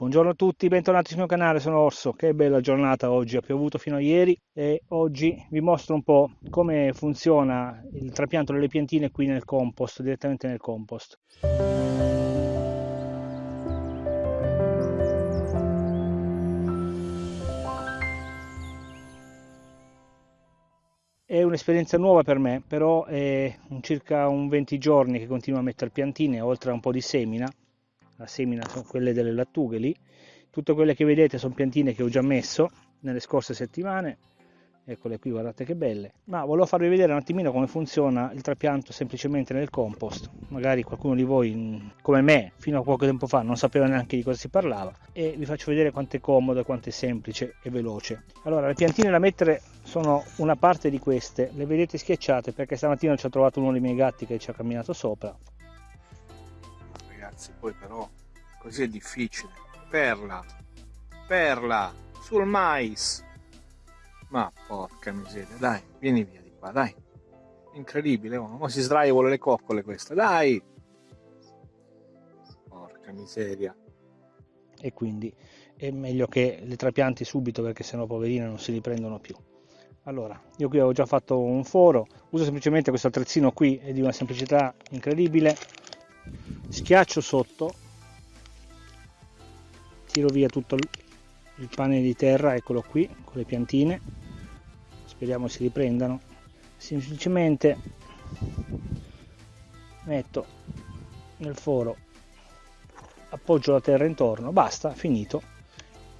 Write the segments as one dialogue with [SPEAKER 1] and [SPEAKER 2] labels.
[SPEAKER 1] Buongiorno a tutti, bentornati sul mio canale, sono Orso. Che bella giornata oggi, ha piovuto fino a ieri e oggi vi mostro un po' come funziona il trapianto delle piantine qui nel compost, direttamente nel compost. È un'esperienza nuova per me, però è circa un 20 giorni che continuo a mettere piantine, oltre a un po' di semina la semina sono quelle delle lattughe lì. Tutte quelle che vedete sono piantine che ho già messo nelle scorse settimane. Eccole qui guardate che belle. Ma volevo farvi vedere un attimino come funziona il trapianto semplicemente nel compost. Magari qualcuno di voi come me fino a poco tempo fa non sapeva neanche di cosa si parlava. E vi faccio vedere quanto è comodo quanto è semplice e veloce. Allora le piantine da mettere sono una parte di queste. Le vedete schiacciate perché stamattina ci ho trovato uno dei miei gatti che ci ha camminato sopra.
[SPEAKER 2] Ragazzi poi però così è difficile. Perla perla sul mais. Ma porca miseria dai vieni via di qua dai. Incredibile oh, si sdraia vuole le coccole questa dai. Porca miseria.
[SPEAKER 1] E quindi è meglio che le trapianti subito perché sennò poverine non si riprendono più. Allora io qui ho già fatto un foro. Uso semplicemente questo attrezzino qui è di una semplicità incredibile. Schiaccio sotto tiro via tutto il pane di terra eccolo qui con le piantine. Speriamo si riprendano. Semplicemente metto nel foro appoggio la terra intorno basta finito.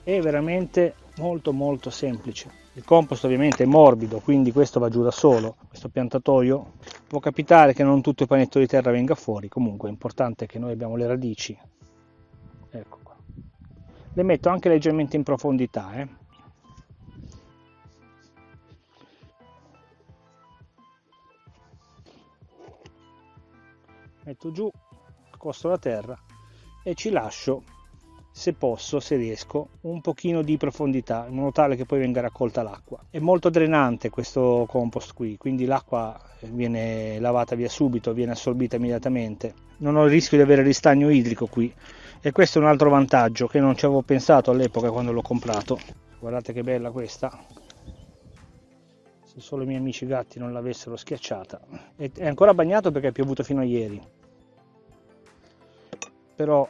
[SPEAKER 1] È veramente molto molto semplice. Il compost ovviamente è morbido quindi questo va giù da solo questo piantatoio. Può capitare che non tutto il panetto di terra venga fuori comunque è importante che noi abbiamo le radici. Ecco le metto anche leggermente in profondità eh. metto giù accosto la terra e ci lascio se posso, se riesco, un pochino di profondità in modo tale che poi venga raccolta l'acqua. È molto drenante questo compost qui, quindi l'acqua viene lavata via subito, viene assorbita immediatamente. Non ho il rischio di avere ristagno idrico qui e questo è un altro vantaggio che non ci avevo pensato all'epoca quando l'ho comprato. Guardate che bella questa. Se solo i miei amici gatti non l'avessero schiacciata. È ancora bagnato perché è piovuto fino a ieri. Però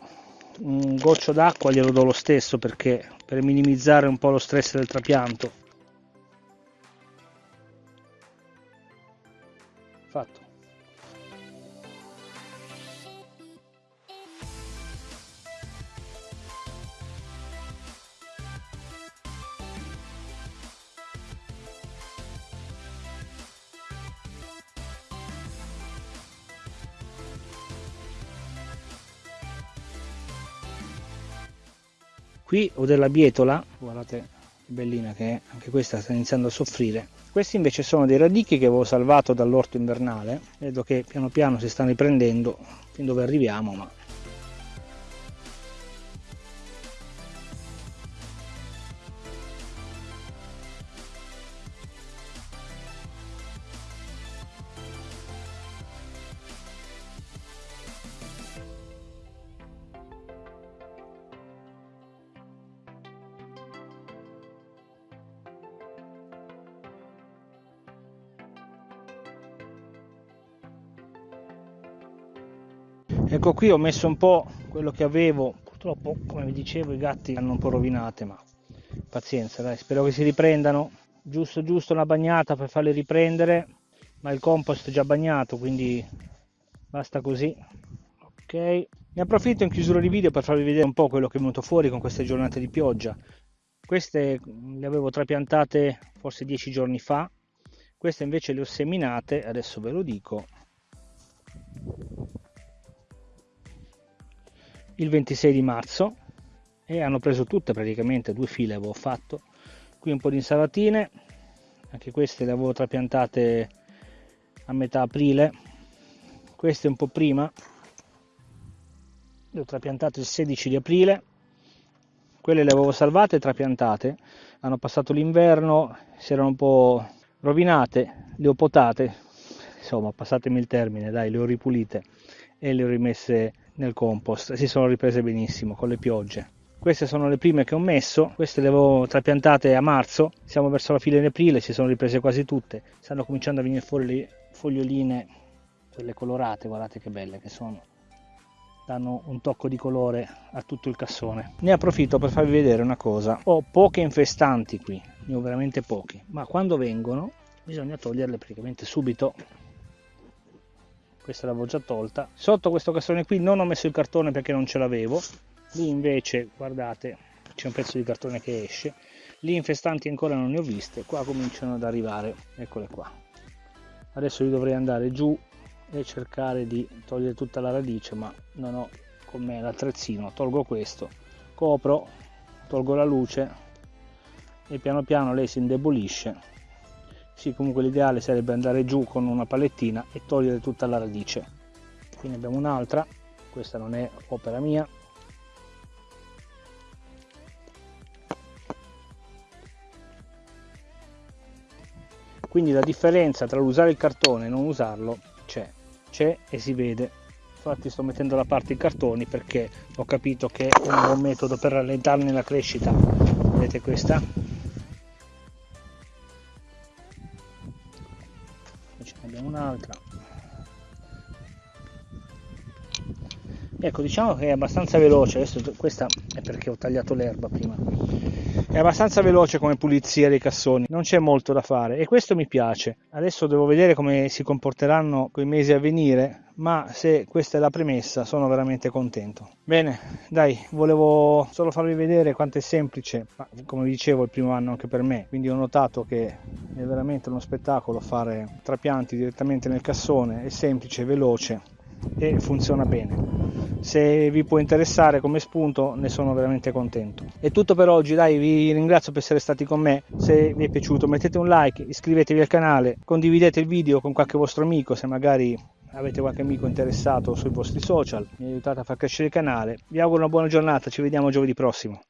[SPEAKER 1] un goccio d'acqua glielo do lo stesso perché per minimizzare un po' lo stress del trapianto fatto qui ho della bietola guardate che bellina che è anche questa sta iniziando a soffrire. Questi invece sono dei radichi che avevo salvato dall'orto invernale vedo che piano piano si stanno riprendendo fin dove arriviamo ma ecco qui ho messo un po' quello che avevo. Purtroppo come vi dicevo i gatti hanno un po' rovinate ma pazienza dai spero che si riprendano. Giusto giusto una bagnata per farli riprendere ma il compost è già bagnato quindi basta così. Ok. Ne approfitto in chiusura di video per farvi vedere un po' quello che è venuto fuori con queste giornate di pioggia. Queste le avevo trapiantate forse dieci giorni fa. Queste invece le ho seminate adesso ve lo dico il 26 di marzo e hanno preso tutte praticamente due file avevo fatto. Qui un po' di insalatine anche queste le avevo trapiantate a metà aprile. Queste un po' prima le ho trapiantate il 16 di aprile. Quelle le avevo salvate e trapiantate. Hanno passato l'inverno si erano un po' rovinate le ho potate. Insomma passatemi il termine dai le ho ripulite e le ho rimesse nel compost si sono riprese benissimo con le piogge queste sono le prime che ho messo queste le avevo trapiantate a marzo siamo verso la fine di aprile si sono riprese quasi tutte stanno cominciando a venire fuori le foglioline quelle colorate guardate che belle che sono danno un tocco di colore a tutto il cassone. Ne approfitto per farvi vedere una cosa. Ho poche infestanti qui, ne ho veramente pochi, ma quando vengono bisogna toglierle praticamente subito. Questa l'avevo già tolta. Sotto questo cassone qui non ho messo il cartone perché non ce l'avevo. Lì invece, guardate, c'è un pezzo di cartone che esce. Lì infestanti ancora non ne ho viste, qua cominciano ad arrivare, eccole qua. Adesso io dovrei andare giù e cercare di togliere tutta la radice ma non ho con me l'attrezzino tolgo questo copro tolgo la luce e piano piano lei si indebolisce sì comunque l'ideale sarebbe andare giù con una palettina e togliere tutta la radice. Quindi abbiamo un'altra. Questa non è opera mia. Quindi la differenza tra usare il cartone e non usarlo c'è c'è e si vede. Infatti sto mettendo da parte i cartoni perché ho capito che è un buon metodo per rallentarne la crescita. Vedete questa ce ne abbiamo un'altra. Ecco diciamo che è abbastanza veloce adesso questa è perché ho tagliato l'erba prima. È abbastanza veloce come pulizia dei cassoni non c'è molto da fare e questo mi piace. Adesso devo vedere come si comporteranno quei mesi a venire ma se questa è la premessa sono veramente contento. Bene dai volevo solo farvi vedere quanto è semplice ma come dicevo il primo anno anche per me quindi ho notato che è veramente uno spettacolo fare trapianti direttamente nel cassone è semplice veloce e funziona bene. Se vi può interessare come spunto ne sono veramente contento. È tutto per oggi dai vi ringrazio per essere stati con me. Se vi è piaciuto mettete un like iscrivetevi al canale condividete il video con qualche vostro amico se magari avete qualche amico interessato sui vostri social mi aiutate a far crescere il canale. Vi auguro una buona giornata ci vediamo giovedì prossimo